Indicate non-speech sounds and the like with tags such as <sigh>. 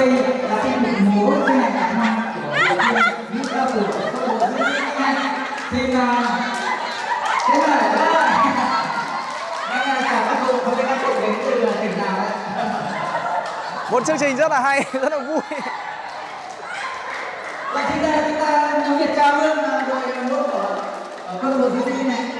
đây là tiết mục múa trên này cả năm của những ca từ thì là diễn thế này đó Đây là chào các cụ không các cụ đến từ tỉnh nào đấy. Một chương trình rất là hay, <laughs> rất là vui. Và chúng ta chúng ta nhóm Việt chào luôn à, đội múa của ở câu lạc bộ này.